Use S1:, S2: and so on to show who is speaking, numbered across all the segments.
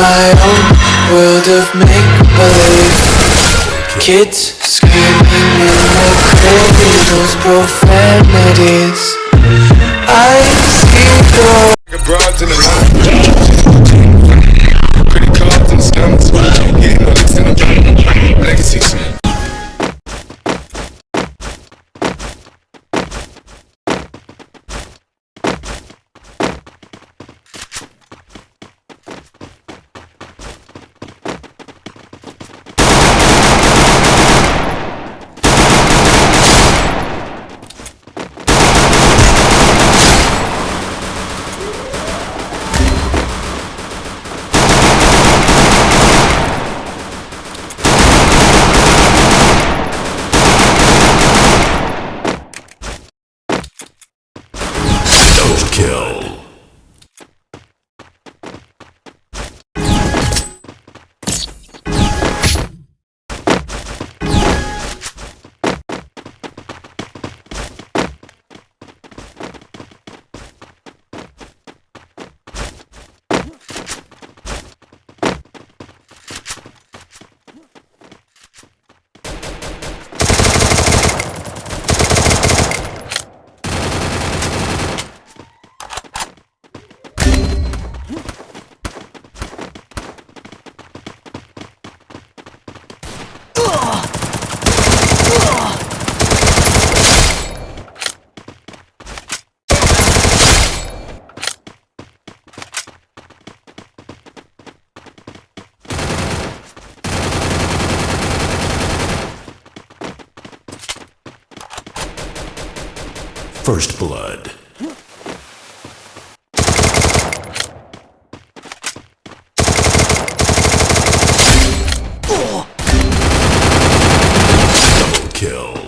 S1: my own world of make-believe. Kids screaming in their cradles, profanities. I see the
S2: the
S3: First blood. Double kill.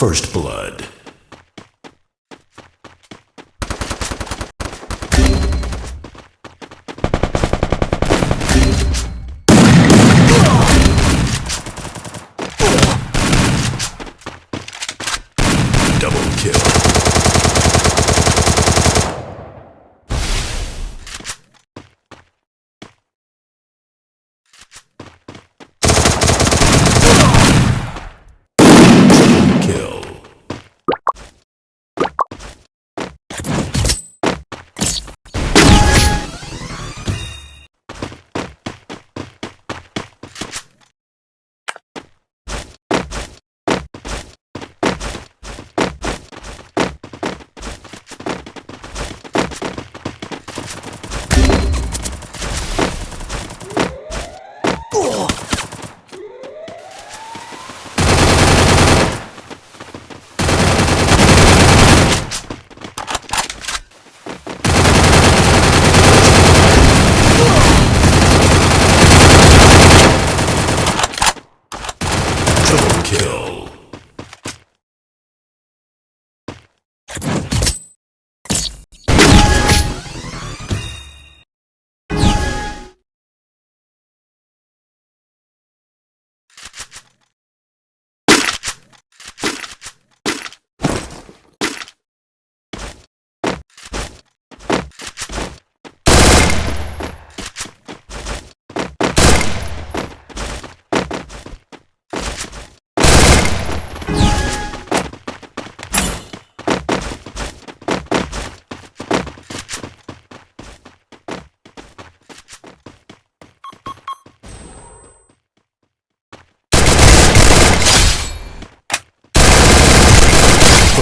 S3: First blood. Double kill. Kill.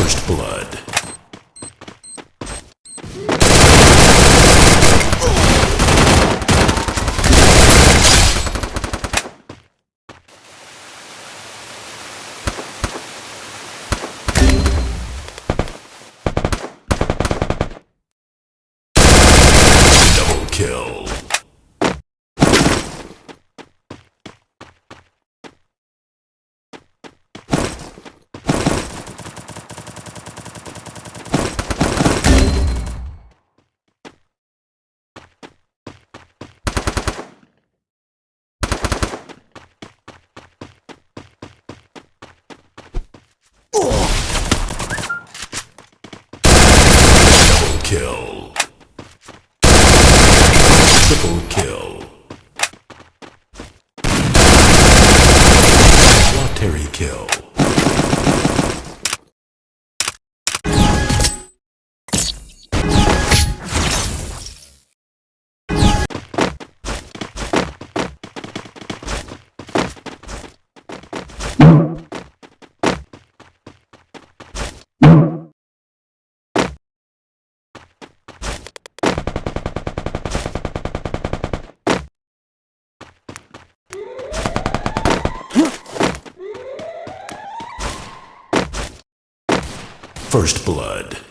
S3: First Blood. First blood.